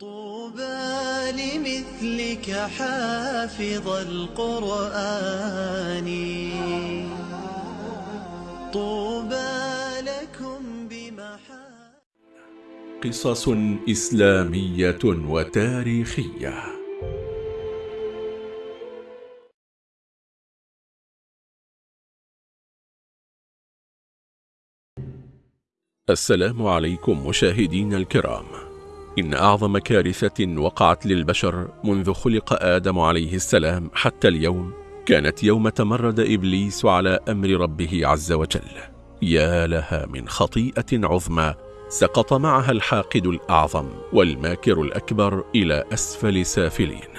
طوبى لمثلك حافظ القرآن. طوبى لكم بمحا قصص إسلامية وتاريخية. السلام عليكم مشاهدين الكرام. إن أعظم كارثة وقعت للبشر منذ خلق آدم عليه السلام حتى اليوم كانت يوم تمرد إبليس على أمر ربه عز وجل. يا لها من خطيئة عظمى سقط معها الحاقد الأعظم والماكر الأكبر إلى أسفل سافلين.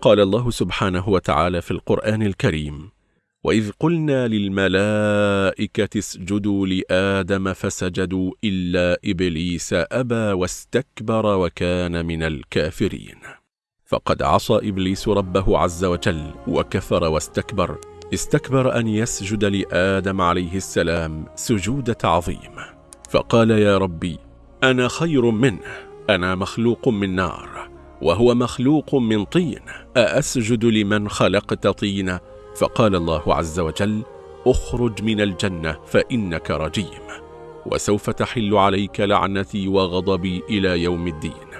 قال الله سبحانه وتعالى في القرآن الكريم وإذ قلنا للملائكة اسجدوا لآدم فسجدوا إلا إبليس أبى واستكبر وكان من الكافرين. فقد عصى إبليس ربه عز وجل وكفر واستكبر. استكبر أن يسجد لآدم عليه السلام سجود تعظيم فقال يا ربي أنا خير منه أنا مخلوق من نار وهو مخلوق من طين أأسجد لمن خلقت طينا؟ فقال الله عز وجل أخرج من الجنة فإنك رجيم. وسوف تحل عليك لعنتي وغضبي إلى يوم الدين.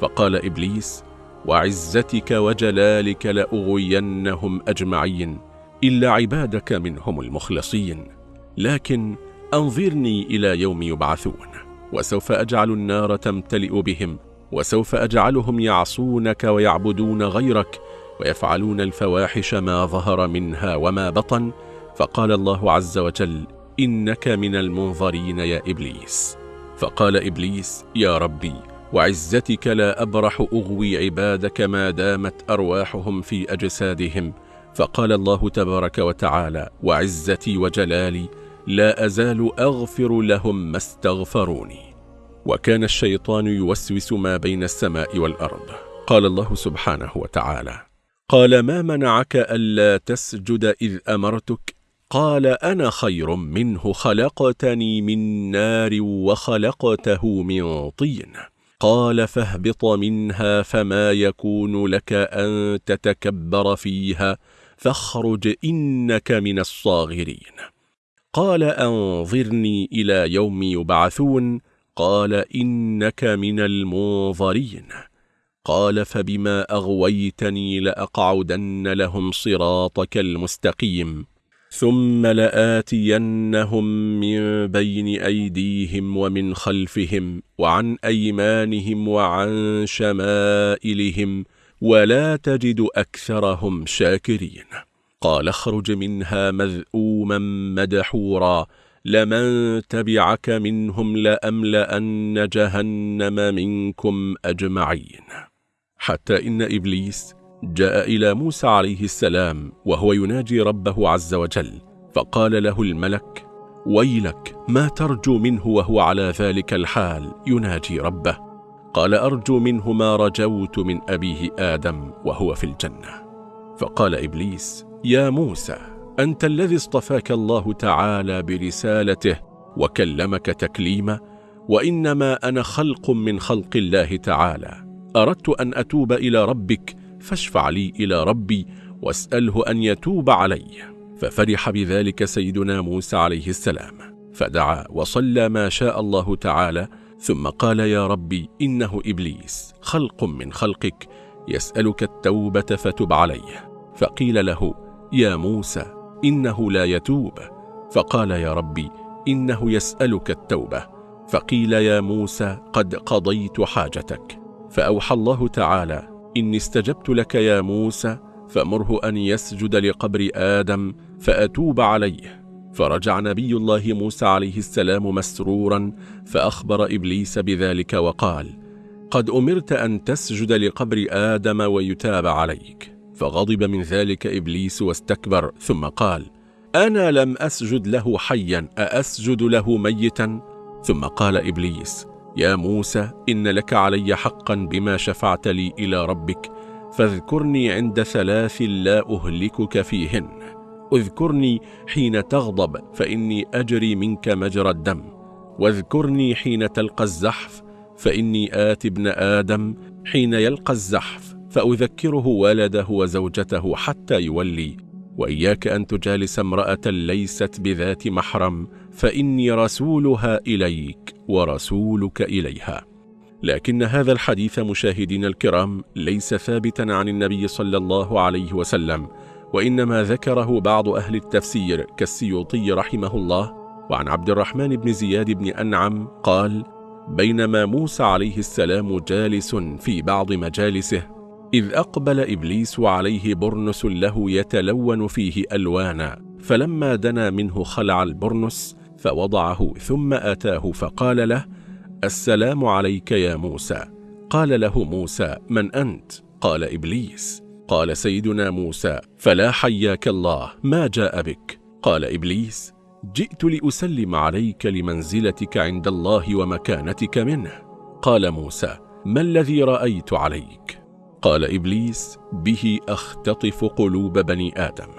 فقال إبليس وعزتك وجلالك لأغوينهم أجمعين إلا عبادك منهم المخلصين. لكن أنظرني إلى يوم يبعثون وسوف أجعل النار تمتلئ بهم وسوف أجعلهم يعصونك ويعبدون غيرك ويفعلون الفواحش ما ظهر منها وما بطن فقال الله عز وجل إنك من المنظرين يا إبليس. فقال إبليس يا ربي وعزتك لا أبرح أغوي عبادك ما دامت أرواحهم في أجسادهم. فقال الله تبارك وتعالى وعزتي وجلالي لا أزال أغفر لهم ما استغفروني. وكان الشيطان يوسوس ما بين السماء والأرض. قال الله سبحانه وتعالى قال ما منعك ألا تسجد إذ أمرتك؟ قال أنا خير منه خلقتني من نار وخلقته من طين. قال فاهبط منها فما يكون لك أن تتكبر فيها فاخرج إنك من الصاغرين. قال أنظرني إلى يوم يبعثون؟ قال إنك من المنظرين. قال فبما أغويتني لأقعدن لهم صراطك المستقيم ثم لآتينهم من بين أيديهم ومن خلفهم وعن أيمانهم وعن شمائلهم ولا تجد أكثرهم شاكرين. قال اخرج منها مذءوما مدحورا لمن تبعك منهم لأملأن جهنم منكم أجمعين. حتى إن إبليس جاء إلى موسى عليه السلام وهو يناجي ربه عز وجل فقال له الملك ويلك ما ترجو منه وهو على ذلك الحال يناجي ربه. قال أرجو منه ما رجوت من أبيه آدم وهو في الجنة. فقال إبليس يا موسى أنت الذي اصطفاك الله تعالى برسالته وكلمك تكليما وإنما أنا خلق من خلق الله تعالى أردت أن أتوب إلى ربك فاشفع لي إلى ربي واسأله أن يتوب علي. ففرح بذلك سيدنا موسى عليه السلام فدعا وصلى ما شاء الله تعالى ثم قال يا ربي إنه إبليس خلق من خلقك يسألك التوبة فتب عليه. فقيل له يا موسى إنه لا يتوب. فقال يا ربي إنه يسألك التوبة. فقيل يا موسى قد قضيت حاجتك. فأوحى الله تعالى إني استجبت لك يا موسى فمره أن يسجد لقبر آدم فأتوب عليه. فرجع نبي الله موسى عليه السلام مسرورا فأخبر إبليس بذلك وقال قد أمرت أن تسجد لقبر آدم ويتاب عليك. فغضب من ذلك إبليس واستكبر ثم قال أنا لم أسجد له حيا أأسجد له ميتا؟ ثم قال إبليس يا موسى إن لك علي حقا بما شفعت لي إلى ربك فاذكرني عند ثلاث لا أهلكك فيهن. اذكرني حين تغضب فإني أجري منك مجرى الدم. واذكرني حين تلقى الزحف فإني آت ابن آدم. حين يلقى الزحف فأذكره والده وزوجته حتى يولي. وإياك أن تجالس امرأة ليست بذات محرم فإني رسولها إليك ورسولك إليها. لكن هذا الحديث مشاهدين الكرام ليس ثابتا عن النبي صلى الله عليه وسلم وإنما ذكره بعض أهل التفسير كالسيوطي رحمه الله وعن عبد الرحمن بن زياد بن أنعم قال بينما موسى عليه السلام جالس في بعض مجالسه إذ أقبل إبليس عليه برنس له يتلون فيه ألوانا فلما دنا منه خلع البرنس فوضعه ثم أتاه فقال له السلام عليك يا موسى. قال له موسى من أنت؟ قال إبليس. قال سيدنا موسى فلا حياك الله ما جاء بك؟ قال إبليس جئت لأسلم عليك لمنزلتك عند الله ومكانتك منه. قال موسى ما الذي رأيت عليك؟ قال إبليس به أختطف قلوب بني آدم.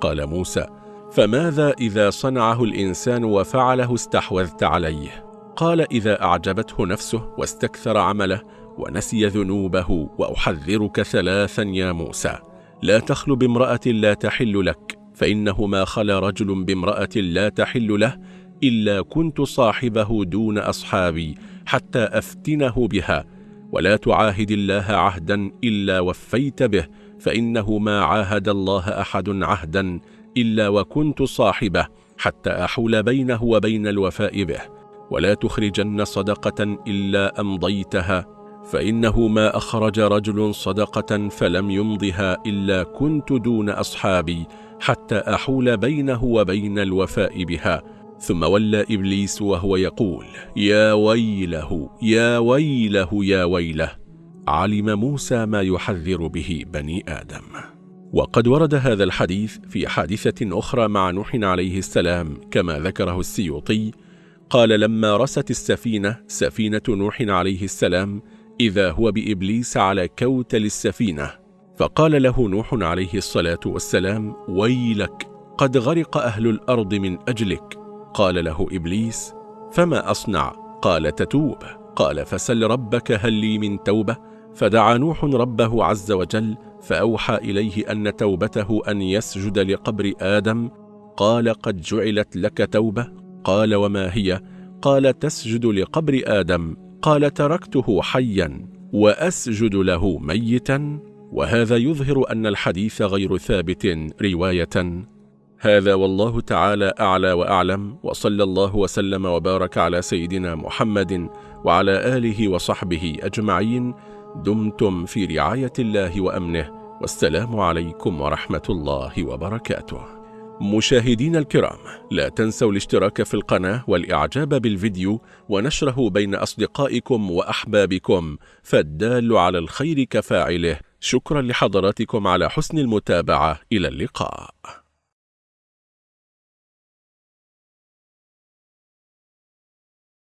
قال موسى فماذا إذا صنعه الإنسان وفعله استحوذت عليه؟ قال إذا أعجبته نفسه واستكثر عمله ونسي ذنوبه وأحذرك ثلاثا يا موسى. لا تخل بامرأة لا تحل لك فإنه ما خلا رجل بامرأة لا تحل له إلا كنت صاحبه دون أصحابي حتى أفتنه بها. ولا تعاهد الله عهدا إلا وفيت به فإنه ما عاهد الله أحد عهدا إلا وكنت صاحبه حتى أحول بينه وبين الوفاء به. ولا تخرجن صدقة إلا أمضيتها فإنه ما أخرج رجل صدقة فلم يمضها إلا كنت دون أصحابي حتى أحول بينه وبين الوفاء بها. ثم ولى إبليس وهو يقول يا ويله يا ويله يا ويله. علم موسى ما يحذر به بني آدم. وقد ورد هذا الحديث في حادثة أخرى مع نوح عليه السلام كما ذكره السيوطي قال لما رست السفينة سفينة نوح عليه السلام إذا هو بإبليس على كوتل السفينة. فقال له نوح عليه الصلاة والسلام ويلك قد غرق أهل الأرض من أجلك. قال له إبليس فما أصنع؟ قال تتوب. قال فسل ربك هل لي من توبة؟ فدعا نوح ربه عز وجل فأوحى إليه أن توبته أن يسجد لقبر آدم. قال قد جعلت لك توبة؟ قال وما هي؟ قال تسجد لقبر آدم. قال تركته حيا وأسجد له ميتا. وهذا يظهر أن الحديث غير ثابت رواية. هذا والله تعالى أعلى وأعلم. وصلى الله وسلم وبارك على سيدنا محمد وعلى آله وصحبه أجمعين. دمتم في رعاية الله وأمنه والسلام عليكم ورحمة الله وبركاته. مشاهدين الكرام لا تنسوا الاشتراك في القناة والإعجاب بالفيديو ونشره بين أصدقائكم وأحبابكم فالدال على الخير كفاعله. شكرا لحضراتكم على حسن المتابعة. إلى اللقاء.